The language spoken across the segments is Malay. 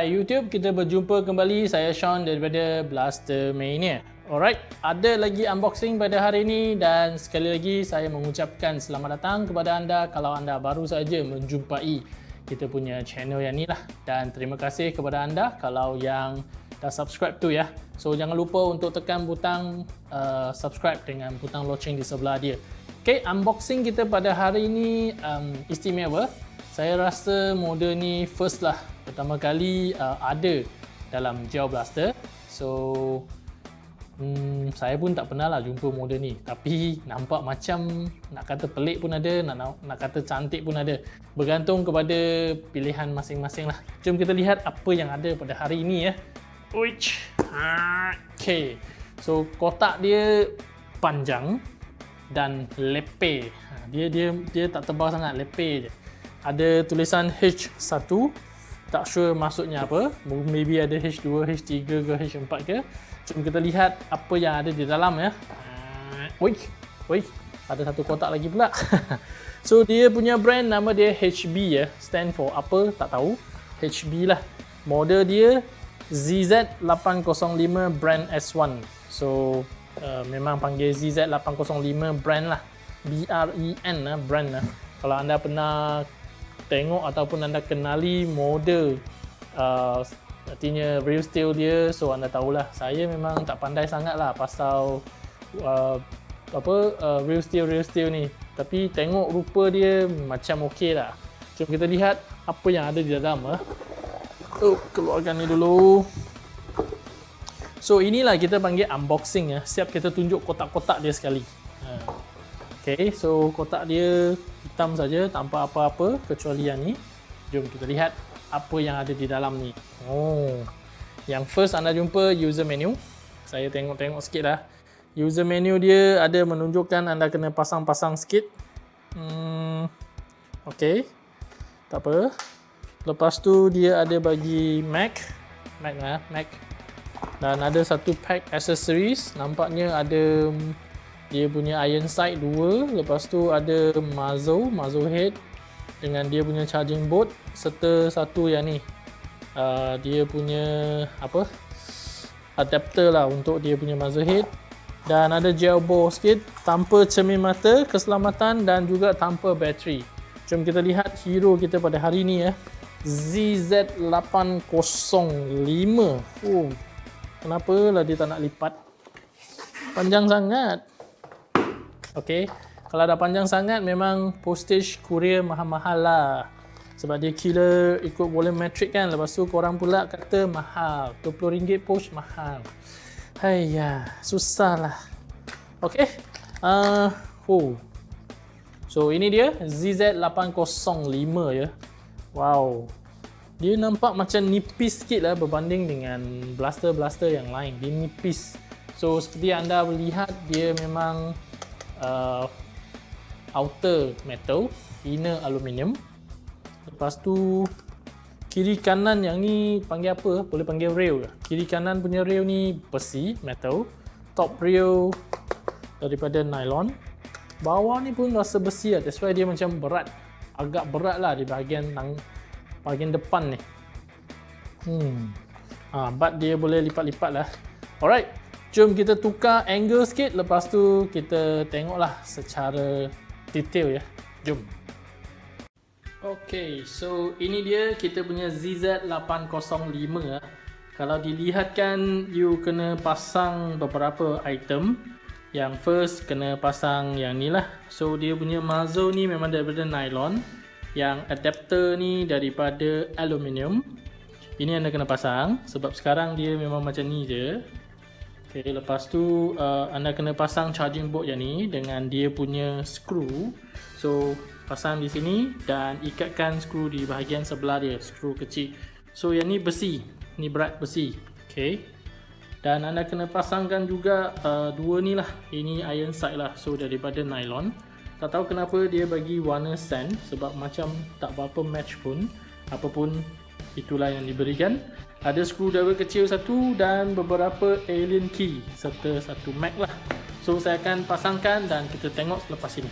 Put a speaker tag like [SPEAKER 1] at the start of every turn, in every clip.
[SPEAKER 1] Hai YouTube, kita berjumpa kembali. Saya Sean daripada Blaster Mania. Alright, ada lagi unboxing pada hari ini dan sekali lagi saya mengucapkan selamat datang kepada anda kalau anda baru saja menjumpai kita punya channel yang ni lah. Dan terima kasih kepada anda kalau yang dah subscribe tu ya. So jangan lupa untuk tekan butang uh, subscribe dengan butang loceng di sebelah dia. Okay, unboxing kita pada hari ini um, istimewa. Saya rasa model ni first lah pertama kali uh, ada dalam Geo Blaster. So hmm, saya pun tak pernah lah jumpa model ni. Tapi nampak macam nak kata pelik pun ada, nak nak kata cantik pun ada. Bergantung kepada pilihan masing-masing lah. Jom kita lihat apa yang ada pada hari ini ya. Uich. Okay. So kotak dia panjang dan lepe. Ha, dia dia dia tak tebal sangat, lepe je. Ada tulisan H1 tak sure maksudnya apa. Maybe ada H2, H3 ke H4 ke. Jom kita lihat apa yang ada di dalam ya. Woi, woi, ada satu kotak lagi pula. So dia punya brand nama dia HB ya. Stand for apa? Tak tahu. HB lah. Model dia ZZ805 brand S1 so uh, memang panggil ZZ805 brand lah. B-R-E-N lah brand lah. Kalau anda pernah tengok ataupun anda kenali model uh, artinya real steel dia so anda tahulah. Saya memang tak pandai sangat lah pasal uh, apa uh, real steel real steel ni. Tapi tengok rupa dia macam okey lah. Jom kita lihat apa yang ada di dalam uh. oh, keluarkan ni dulu. So inilah kita panggil unboxing ya siap kita tunjuk kotak-kotak dia sekali. Uh. Okay, so kotak dia hitam saja tanpa apa-apa kecuali yang ni. Jom kita lihat apa yang ada di dalam ni. Oh, yang first anda jumpa user menu. Saya tengok-tengok sikit dah. User menu dia ada menunjukkan anda kena pasang-pasang sikit. Hmm, okay, tak apa. Lepas tu dia ada bagi Mac, Mac lah, Mac. Dan ada satu pack accessories. Nampaknya ada dia punya iron sight dua lepas tu ada muzzle muzzle head dengan dia punya charging board serta satu yang ni. Uh, dia punya apa? Adapter lah untuk dia punya muzzle head dan ada gel ball sikit tanpa cermin mata keselamatan dan juga tanpa bateri. Jom kita lihat hero kita pada hari ni ya ZZ805 oh kenapa lah dia tak nak lipat? Panjang sangat Okay. Kalau dah panjang sangat memang postage courier mahal-mahal lah. Sebab dia killer ikut volumetric kan. Lepas tu korang pula kata mahal. RM20 post mahal. Haiya, susah lah. Okay. Uh, oh. So ini dia ZZ805 ya. Wow. Dia nampak macam nipis sikit lah berbanding dengan blaster-blaster yang lain. Dia nipis. So seperti anda lihat dia memang uh, outer metal, inner aluminium. Lepas tu kiri kanan yang ni panggil apa? Boleh panggil rail? Kiri kanan punya rail ni besi, metal. Top rail daripada nylon. Bawah ni pun rasa besi lah. That's why dia macam berat. Agak berat lah di bahagian nang, bahagian depan ni. Hmm. Ah, but dia boleh lipat-lipat lah. Alright. Jom kita tukar angle sikit lepas tu kita tengoklah secara detail ya. Jom. Okay, so ini dia kita punya ZZ805 ya. Kalau dilihatkan you kena pasang beberapa item. Yang first kena pasang yang ni lah. So dia punya muzzle ni memang daripada nylon. Yang adapter ni daripada aluminium. Ini anda kena pasang sebab sekarang dia memang macam ni je. Okay, lepas tu uh, anda kena pasang charging board yang ni dengan dia punya screw. So pasang di sini dan ikatkan skru di bahagian sebelah dia, skru kecil. So yang ni besi, ni berat besi. Okay. Dan anda kena pasangkan juga uh, dua ni lah. Ini iron sight lah. So daripada nylon. Tak tahu kenapa dia bagi warna sand sebab macam tak berapa match pun. Apapun itulah yang diberikan ada screwdriver kecil satu dan beberapa alien key serta satu mag lah. So saya akan pasangkan dan kita tengok selepas ini.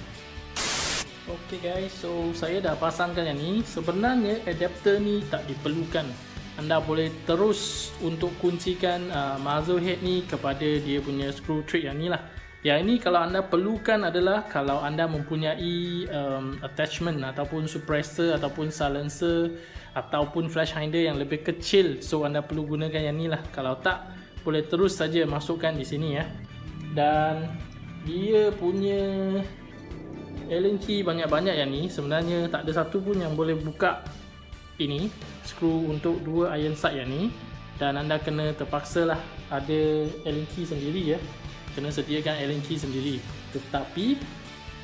[SPEAKER 1] Ok guys. So saya dah pasangkan yang ni. Sebenarnya adapter ni tak diperlukan. Anda boleh terus untuk kuncikan uh, muzzle head ni kepada dia punya screw trick yang ni lah yang ini kalau anda perlukan adalah kalau anda mempunyai um, attachment ataupun suppressor ataupun silencer ataupun flash hinder yang lebih kecil. So anda perlu gunakan yang ni lah kalau tak boleh terus saja masukkan di sini ya. Dan dia punya allen key banyak-banyak yang ni. Sebenarnya tak ada satu pun yang boleh buka ini. Screw untuk dua iron sight yang ni. Dan anda kena terpaksa lah ada allen key sendiri ya kena sediakan Allen key sendiri. Tetapi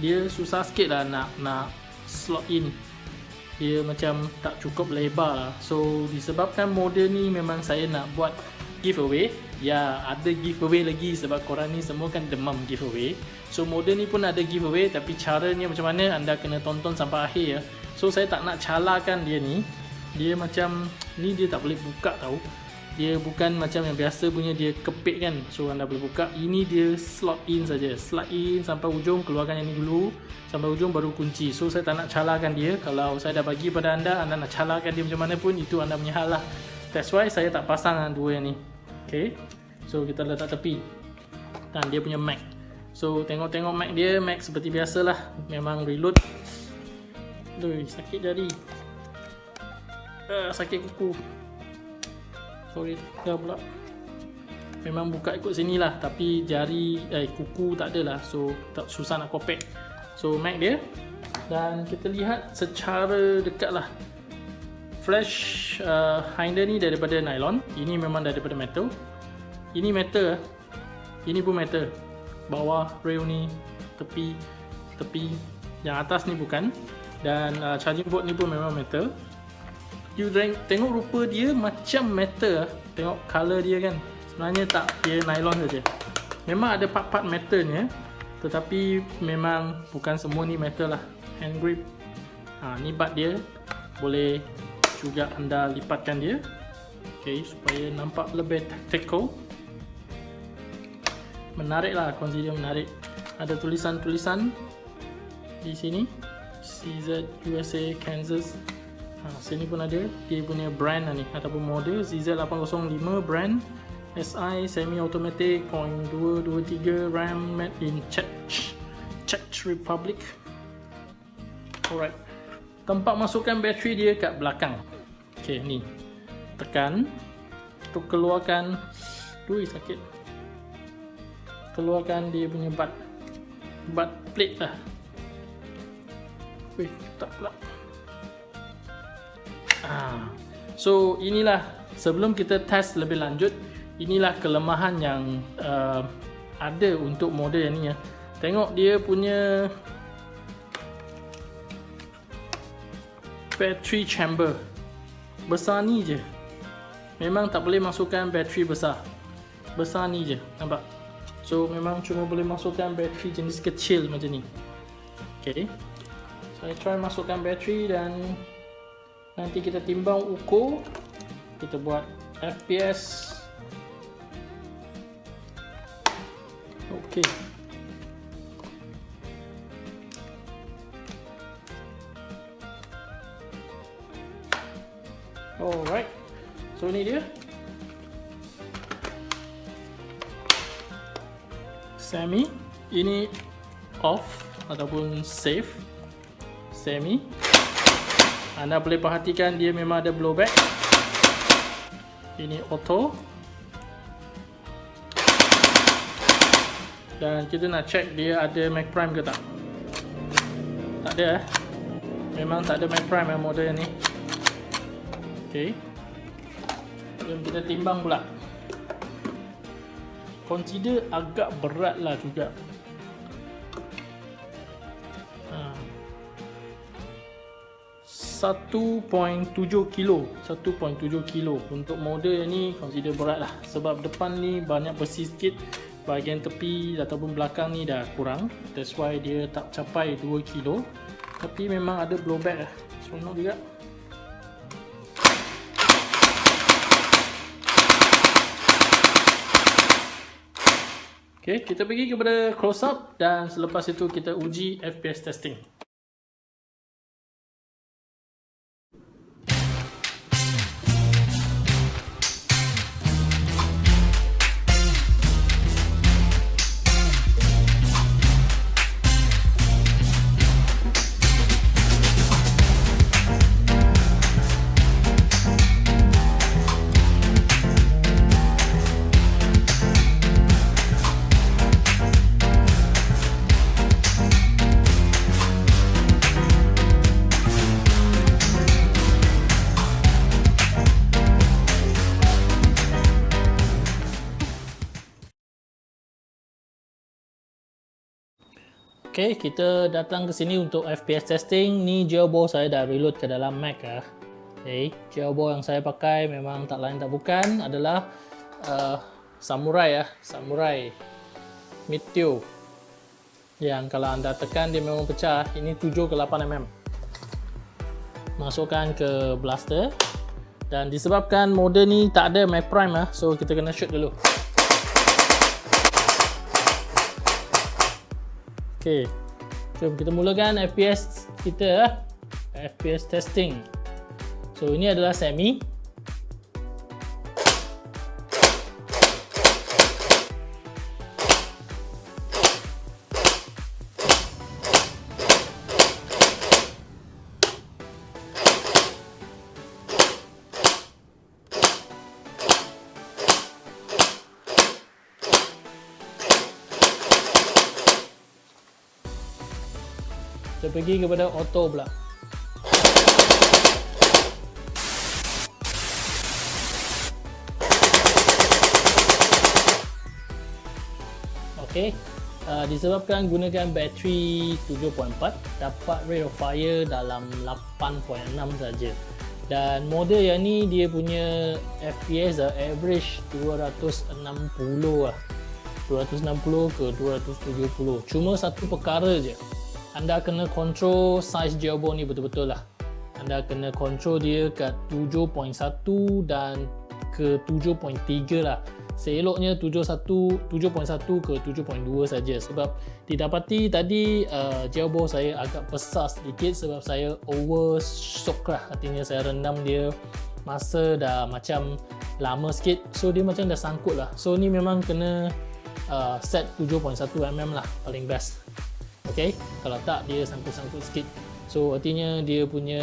[SPEAKER 1] dia susah sikit lah nak nak slot in. Dia macam tak cukup lebar lah. So disebabkan model ni memang saya nak buat giveaway. Ya ada giveaway lagi sebab korang ni semua kan demam giveaway. So model ni pun ada giveaway tapi caranya macam mana anda kena tonton sampai akhir ya. So saya tak nak calakan dia ni. Dia macam ni dia tak boleh buka tau dia bukan macam yang biasa punya dia kepit kan. So anda boleh buka. Ini dia slot in saja. Slot in sampai ujung keluarkan yang ni dulu. Sampai ujung baru kunci. So saya tak nak calakan dia. Kalau saya dah bagi pada anda anda nak calakan dia macam mana pun itu anda punya hal lah. That's why saya tak pasang dua yang ni. Ok so kita letak tepi. Dan dia punya mag so tengok-tengok mag dia. Mag seperti biasa lah. Memang reload. Aduh, sakit jari. Uh, sakit kuku sorry dah pula. Memang buka ikut sini lah tapi jari eh kuku tak ada lah. So tak susah nak kopek so mag dia. Dan kita lihat secara dekat lah. Flash uh, hinder ni daripada nylon. Ini memang daripada metal. Ini metal ini pun metal. Bawah rail ni tepi tepi yang atas ni bukan. Dan uh, charging board ni pun memang metal you tengok rupa dia macam metal tengok color dia kan. Sebenarnya tak dia nylon saja. Memang ada part-part metalnya tetapi memang bukan semua ni metal lah. Hand grip. Ha, ni bat dia. Boleh juga anda lipatkan dia. Ok supaya nampak lebih tactical menarik lah consider menarik. Ada tulisan-tulisan di sini. CZ USA Kansas ha, sini pun ada. Dia punya brand lah ni. Ataupun model ZZ805 brand. SI semi automatic 0.223 RAM made in Czech Czech Republic. Alright. Tempat masukkan bateri dia kat belakang. Ok ni. Tekan. Untuk keluarkan. Ui sakit. Keluarkan dia punya bat. Bat plate lah. Wih, tak pula Ah. So inilah sebelum kita test lebih lanjut inilah kelemahan yang uh, ada untuk model yang ni ya. Tengok dia punya battery chamber besar ni je. Memang tak boleh masukkan battery besar. Besar ni je, nampak? So memang cuma boleh masukkan battery jenis kecil macam ni. Okay. Saya try masukkan battery dan nanti kita timbang ukur. Kita buat FPS ok alright. So ini dia. Semi. Ini off ataupun safe. Semi anda boleh perhatikan dia memang ada blowback ini auto. Dan kita nak check dia ada mag prime ke tak. Tak ada eh? Memang tak ada mag prime eh model ni. Ok Jom kita timbang pula. Consider agak berat lah juga. 1.7 kilo. 1.7 kilo. Untuk model ni consider berat lah. Sebab depan ni banyak besi sikit. Bahagian tepi ataupun belakang ni dah kurang. That's why dia tak capai 2 kilo. Tapi memang ada blowback lah. Seronok juga. Okay, kita pergi kepada close up. Dan selepas itu kita uji FPS testing. Okay, kita datang ke sini untuk FPS testing. Ni jailbore saya dah reload ke dalam Mac lah. Okay, jailbore yang saya pakai memang tak lain tak bukan adalah uh, Samurai ya, Samurai Meteor. Yang kalau anda tekan dia memang pecah. Ini 7 ke 8 mm. Masukkan ke blaster. Dan disebabkan mode ni tak ada Mac Prime lah, so kita kena shoot dulu. Okey. Jom kita mulakan FPS kita FPS testing. So ini adalah semi. Kita pergi kepada auto pula. Ok uh, disebabkan gunakan bateri 7.4 dapat rate of fire dalam 8.6 saja. Dan model yang ni dia punya FPS uh, average 260 lah. 260 ke 270 cuma satu perkara je anda kena control size jailbone ni betul-betul lah. Anda kena control dia kat 7.1 dan ke 7.3 lah. Seeloknya 7.1 ke 7.2 saja. Sebab didapati tadi uh, jailbone saya agak besar sedikit sebab saya over shock lah. Artinya saya rendam dia masa dah macam lama sikit. So dia macam dah sangkut lah. So ni memang kena uh, set 7.1 mm lah paling best Okay, kalau tak dia sangkut-sangkut sikit. So artinya dia punya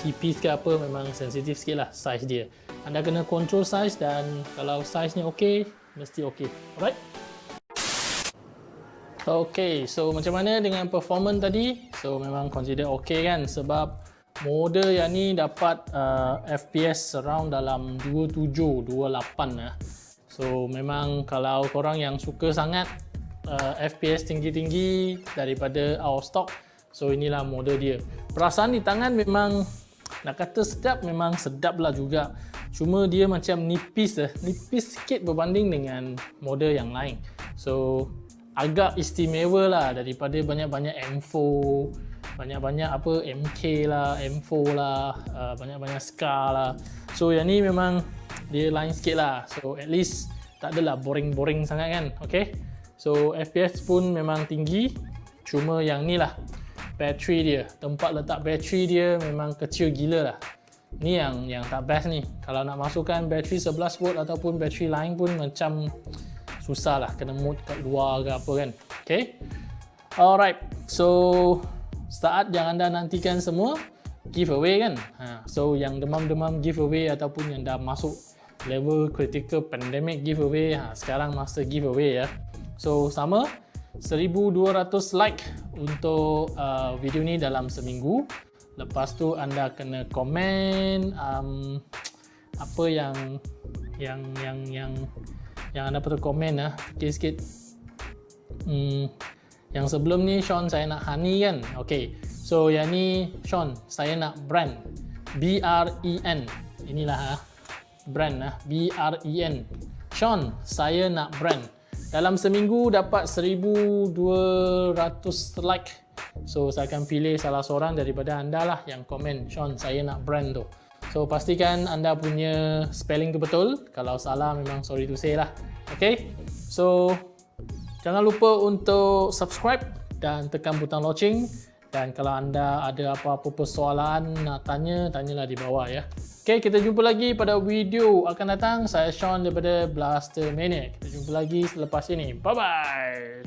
[SPEAKER 1] tipis ke apa memang sensitif sikit lah size dia. Anda kena control size dan kalau size nya ok mesti ok alright? Ok so macam mana dengan performance tadi? So memang consider ok kan? Sebab mode yang ni dapat uh, FPS around dalam 27 28 lah. So memang kalau korang yang suka sangat uh, FPS tinggi-tinggi daripada of stock. So inilah model dia. Perasaan di tangan memang nak kata sedap memang sedap lah juga. Cuma dia macam nipis lah. Nipis sikit berbanding dengan model yang lain. So agak istimewa lah daripada banyak-banyak M4 banyak-banyak apa MK lah M4 lah uh, banyak-banyak Scar lah. So yang ni memang dia lain sikit lah. So at least tak adalah boring-boring sangat kan? Okay So FPS pun memang tinggi. Cuma yang ni lah Bateri dia. Tempat letak bateri dia memang kecil gila lah. Ni yang yang tak best ni. Kalau nak masukkan bateri 11V ataupun bateri lain pun macam Susah lah. Kena mode kat luar ke apa kan. Okay? Alright. So Saat yang anda nantikan semua Giveaway kan? Ha. So yang demam-demam giveaway ataupun yang dah masuk Level critical pandemic giveaway ha. Sekarang masa giveaway ya So sama 1200 like untuk uh, video ni dalam seminggu. Lepas tu anda kena komen um, apa yang yang yang yang yang anda perlu komen lah sikit sikit hmm, yang sebelum ni Sean saya nak honey kan? Ok so yang ni Sean saya nak brand. B-R-E-N inilah ha. brand lah B-R-E-N Sean saya nak brand dalam seminggu dapat 1200 like so saya akan pilih salah seorang daripada anda lah yang komen Sean saya nak brand tu So pastikan anda punya spelling tu betul. Kalau salah memang sorry to say lah. Okay. So jangan lupa untuk subscribe dan tekan butang loceng. Dan kalau anda ada apa-apa persoalan nak tanya, tanyalah di bawah ya. Okay, kita jumpa lagi pada video akan datang. Saya Sean daripada Blaster Maniac. Kita jumpa lagi selepas ini. Bye-bye.